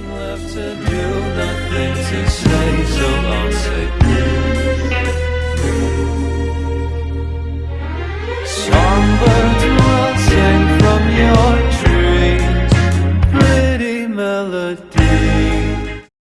nothing to do, nothing to say, so I'll say Songbirds will sing from your trees, pretty melodies.